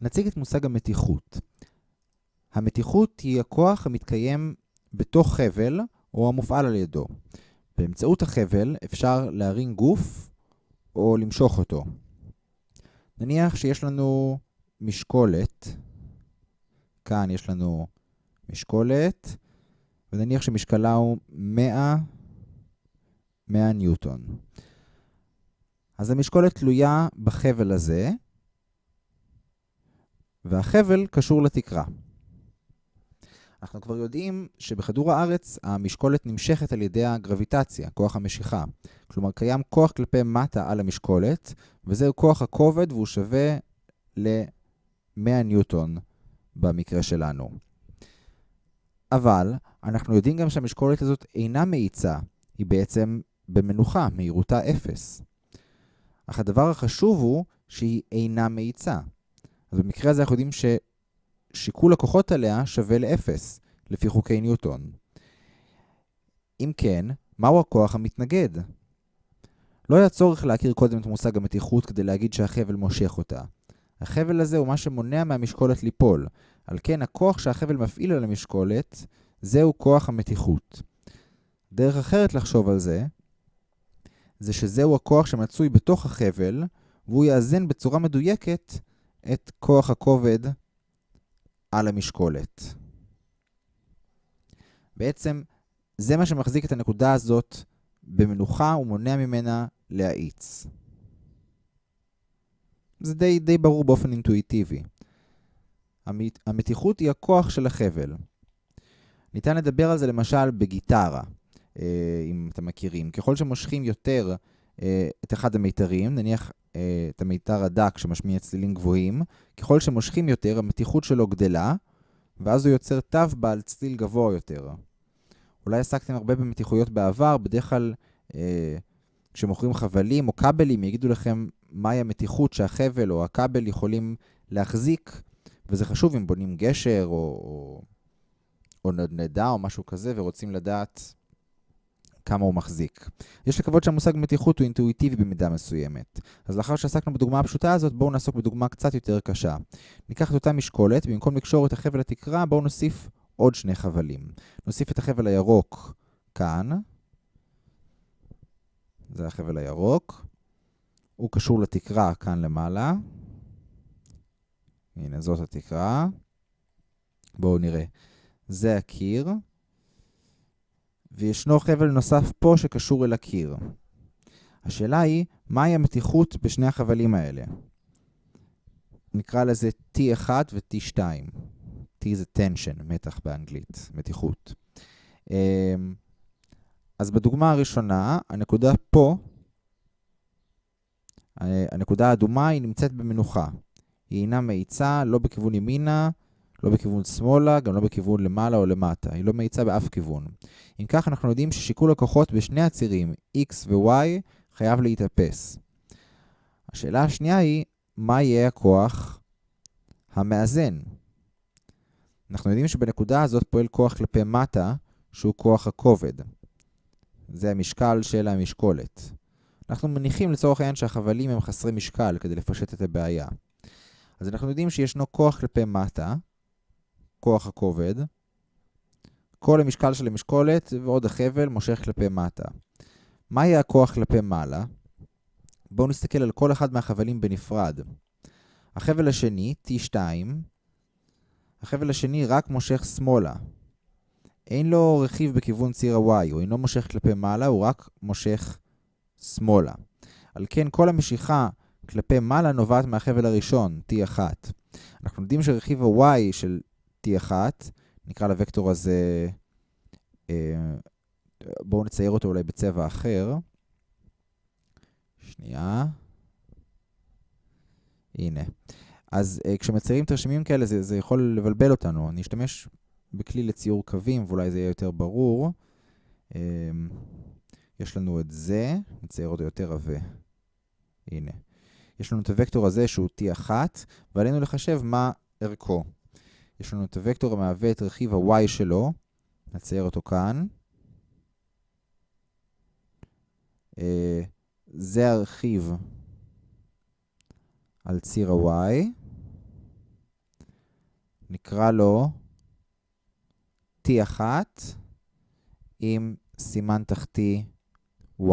נציג את מושג המתיחות. המתיחות היא הכוח המתקיים בתוך חבל או המופעל על ידו. באמצעות החבל אפשר להרים גוף או למשוך אותו. נניח שיש לנו משקולת, כאן יש לנו משקולת, ונניח שמשקלה הוא 100, 100 ניוטון. אז המשקולת תלויה בחבל הזה, והחבל קשור לתקרה. אנחנו כבר יודעים שבכדור הארץ המשקולת נמשכת על ידי הגרביטציה, כוח המשיכה. כלומר, קיים כוח כלפי מטה על המשקולת, וזהו כוח הכובד והוא שווה ל-100 ניוטון במקרה שלנו. אבל אנחנו יודעים גם שהמשקולת הזאת אינה מאיצה, היא בעצם במנוחה, מהירותה 0. אך הדבר החשוב הוא שהיא אינה מאיצה. אז במקרה הזה אנחנו יודעים ששיקול הכוחות עליה שווה ל-0, לפי חוקי ניוטון. אם כן, מהו הכוח המתנגד? לא היה צורך להכיר קודם את מושג המתיחות כדי להגיד שהחבל מושך אותה. החבל הזה הוא מה שמונע מהמשקולת ליפול. על כן, הכוח שהחבל מפעיל על המשקולת, זהו כוח המתיחות. דרך אחרת לחשוב על זה, זה שזהו הכוח שמצוי בתוך החבל, והוא יאזן בצורה מדויקת את כוח הכובד על המשקולת. בעצם, זה מה שמחזיק את הנקודה הזאת במנוחה ומונע ממנה להאיץ. זה די, די ברור באופן אינטואיטיבי. המת, המתיחות היא הכוח של החבל. ניתן לדבר על זה למשל בגיטרה, אה, אם אתם מכירים. ככל שמושכים יותר את אחד המיתרים, נניח אה, את המיתר הדק שמשמיע צלילים גבוהים, ככל שמושכים יותר, המתיחות שלו גדלה, ואז הוא יוצר תו בעל צליל גבוה יותר. אולי עסקתם הרבה במתיחויות בעבר, בדרך כלל אה, כשמוכרים חבלים או כבלים, יגידו לכם מהי המתיחות שהחבל או הכבל יכולים להחזיק, וזה חשוב אם בונים גשר או, או, או נדנדה או משהו כזה ורוצים לדעת כמה הוא מחזיק. יש לקוות שהמושג מתיחות הוא אינטואיטיבי במידה מסוימת. אז לאחר שעסקנו בדוגמה הפשוטה הזאת, בואו נעסוק בדוגמה קצת יותר קשה. ניקח את אותה משקולת, במקום לקשור את החבל לתקרה, בואו נוסיף עוד שני חבלים. נוסיף את החבל הירוק כאן. זה החבל הירוק. הוא קשור לתקרה כאן למעלה. הנה, זאת התקרה. בואו נראה. זה הקיר. וישנו חבל נוסף פה שקשור אל הקיר. השאלה היא, מהי המתיחות בשני החבלים האלה? נקרא לזה T1 ו-T2. T זה tension, מתח באנגלית, מתיחות. אמ, אז בדוגמה הראשונה, הנקודה פה, הנקודה האדומה היא נמצאת במנוחה. היא אינה מאיצה, לא בכיוון ימינה, לא בכיוון שמאלה, גם לא בכיוון למעלה או למטה. היא לא מאיצה באף כיוון. אם כך, אנחנו יודעים ששיקול הכוחות בשני הצירים, x ו-y, חייב להתאפס. השאלה השנייה היא, מה יהיה הכוח המאזן? אנחנו יודעים שבנקודה הזאת פועל כוח כלפי מטה, שהוא כוח הכובד. זה המשקל של המשקולת. אנחנו מניחים לצורך העניין שהחבלים הם חסרי משקל כדי לפשט את הבעיה. אז אנחנו יודעים שישנו כוח כלפי מטה, כוח הכובד, כל המשקל של המשקולת ועוד החבל מושך כלפי מטה. מה יהיה הכוח כלפי מעלה? בואו נסתכל על כל אחד מהחבלים בנפרד. החבל השני, T2, החבל השני רק מושך שמאלה. אין לו רכיב בכיוון ציר ה-Y, הוא אינו מושך כלפי מעלה, הוא רק מושך שמאלה. על כן, כל המשיכה כלפי מעלה נובעת מהחבל הראשון, T1. אנחנו יודעים שרכיב ה-Y של T1, נקרא לוקטור הזה, אה, בואו נצייר אותו אולי בצבע אחר. שנייה. הנה. אז uh, כשמציירים תרשימים כאלה זה, זה יכול לבלבל אותנו. אני אשתמש בכלי לציור קווים ואולי זה יהיה יותר ברור. Uh, יש לנו את זה, נצייר אותו יותר עבה. הנה. יש לנו את הוקטור הזה שהוא T1, ועלינו לחשב מה ערכו. יש לנו את הוקטור המהווה את רכיב ה-y שלו, נצייר אותו כאן. Uh, זה הרכיב על ציר ה-y. נקרא לו T1 עם סימן תחתי y,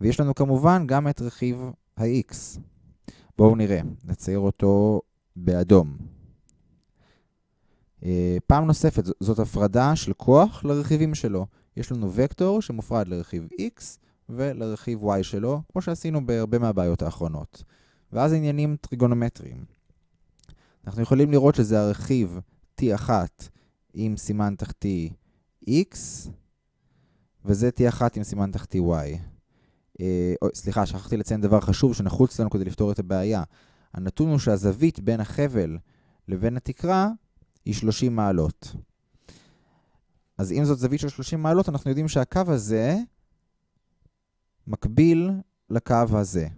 ויש לנו כמובן גם את רכיב ה-x. בואו נראה, נצייר אותו באדום. אה, פעם נוספת, זאת הפרדה של כוח לרכיבים שלו. יש לנו וקטור שמופרד לרכיב x ולרכיב y שלו, כמו שעשינו בהרבה מהבעיות האחרונות. ואז עניינים טריגונומטריים. אנחנו יכולים לראות שזה הרכיב t1 עם סימן תחתי x, וזה t1 עם סימן תחתי y. אה, סליחה, שכחתי לציין דבר חשוב שנחוץ לנו כדי לפתור את הבעיה. הנתון הוא שהזווית בין החבל לבין התקרה היא 30 מעלות. אז אם זאת זווית של 30 מעלות, אנחנו יודעים שהקו הזה מקביל לקו הזה.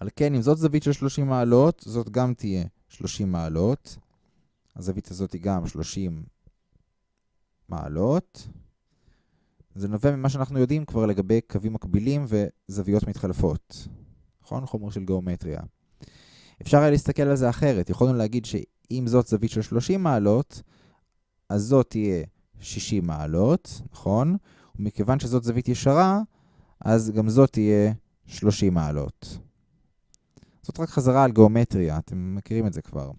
על כן, אם זאת זווית של 30 מעלות, זאת גם תהיה 30 מעלות. הזווית הזאת היא גם 30 מעלות. זה נובע ממה שאנחנו יודעים כבר לגבי קווים מקבילים וזוויות מתחלפות. נכון? חומר של גיאומטריה. אפשר היה להסתכל על זה אחרת. יכולנו להגיד שאם זאת זווית של 30 מעלות, אז זאת תהיה 60 מעלות, נכון? ומכיוון שזאת זווית ישרה, אז גם זאת תהיה 30 מעלות. זאת רק חזרה על גיאומטריה, אתם מכירים את זה כבר.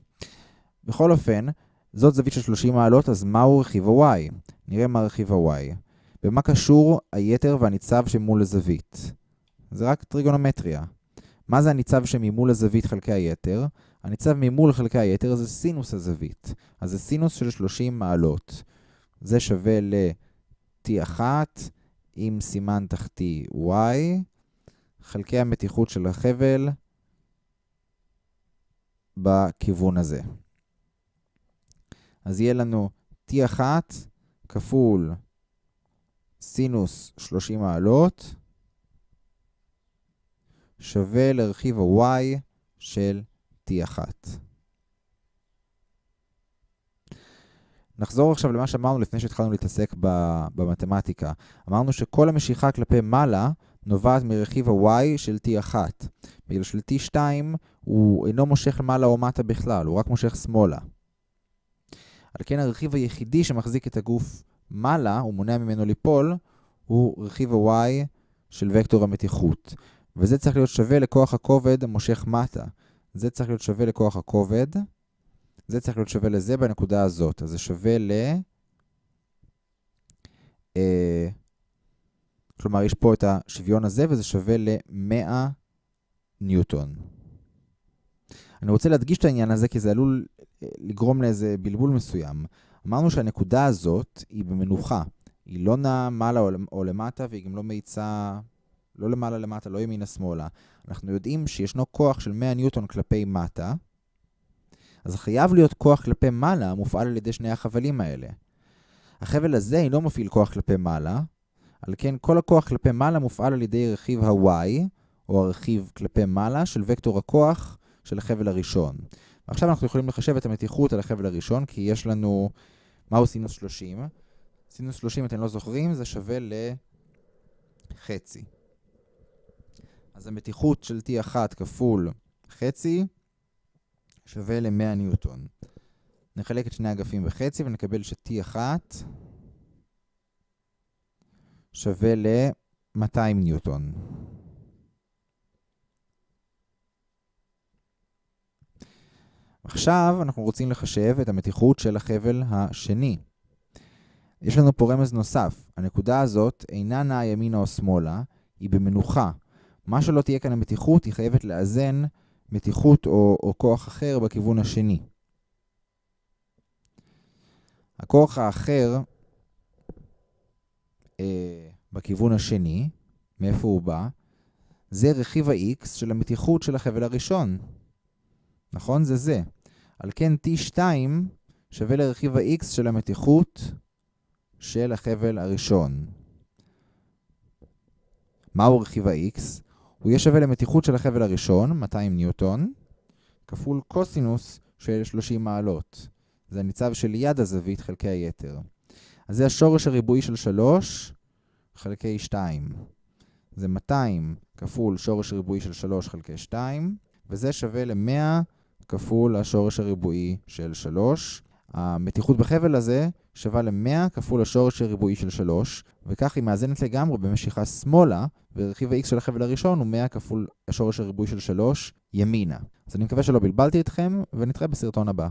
בכל אופן, זאת זווית של 30 מעלות, אז מהו רכיב ה-y? נראה מה רכיב ה-y. במה קשור היתר והניצב שמול הזווית? זה רק טריגונומטריה. מה זה הניצב שממול הזווית חלקי היתר? הניצב ממול חלקי היתר זה סינוס הזווית. אז זה סינוס של 30 מעלות. זה שווה ל-t1 עם סימן תחתי y, חלקי המתיחות של החבל בכיוון הזה. אז יהיה לנו t1 כפול סינוס 30 מעלות שווה לרכיב ה-y של t1. נחזור עכשיו למה שאמרנו לפני שהתחלנו להתעסק במתמטיקה. אמרנו שכל המשיכה כלפי מעלה נובעת מרכיב ה-y של t1. בגלל של t2 הוא אינו מושך למעלה או מטה בכלל, הוא רק מושך שמאלה. על כן הרכיב היחידי שמחזיק את הגוף מעלה, הוא מונע ממנו ליפול, הוא רכיב ה-y של וקטור המתיחות. וזה צריך להיות שווה לכוח הכובד המושך מטה. זה צריך להיות שווה לכוח הכובד. זה צריך להיות שווה לזה בנקודה הזאת. אז זה שווה ל... אה, כלומר, יש פה את השוויון הזה, וזה שווה ל-100 ניוטון. אני רוצה להדגיש את העניין הזה, כי זה עלול אה, לגרום לאיזה בלבול מסוים. אמרנו שהנקודה הזאת היא במנוחה. היא לא נעה מעלה או למטה, והיא גם לא מאיצה, לא למעלה למטה, לא ימינה-שמאלה. אנחנו יודעים שישנו כוח של 100 ניוטון כלפי מטה, אז חייב להיות כוח כלפי מעלה המופעל על ידי שני החבלים האלה. החבל הזה אינו מפעיל כוח כלפי מעלה, על כן כל הכוח כלפי מעלה מופעל על ידי רכיב ה-y, או הרכיב כלפי מעלה של וקטור הכוח של החבל הראשון. ועכשיו אנחנו יכולים לחשב את המתיחות על החבל הראשון, כי יש לנו... מהו סינוס 30? סינוס 30, אתם לא זוכרים, זה שווה לחצי. אז המתיחות של T1 כפול חצי שווה ל-100 ניוטון. נחלק את שני אגפים בחצי ונקבל ש-T1 שווה ל-200 ניוטון. עכשיו אנחנו רוצים לחשב את המתיחות של החבל השני. יש לנו פה רמז נוסף. הנקודה הזאת אינה נעה ימינה או שמאלה, היא במנוחה. מה שלא תהיה כאן המתיחות, היא חייבת לאזן מתיחות או, או כוח אחר בכיוון השני. הכוח האחר אה, בכיוון השני, מאיפה הוא בא? זה רכיב ה-x של המתיחות של החבל הראשון. נכון? זה זה. על כן T2 שווה לרכיב ה-x של המתיחות של החבל הראשון. מהו רכיב ה-x? הוא יהיה שווה למתיחות של החבל הראשון, 200 ניוטון, כפול קוסינוס של 30 מעלות. זה הניצב של יד הזווית חלקי היתר. אז זה השורש הריבועי של 3 חלקי 2. זה 200 כפול שורש ריבועי של 3 חלקי 2, וזה שווה ל-100 כפול השורש הריבועי של 3. המתיחות בחבל הזה שווה ל-100 כפול השורש הריבועי של 3, וכך היא מאזנת לגמרי במשיכה שמאלה, ורכיב ה-x של החבל הראשון הוא 100 כפול השורש הריבועי של 3 ימינה. אז אני מקווה שלא בלבלתי אתכם, ונתראה בסרטון הבא.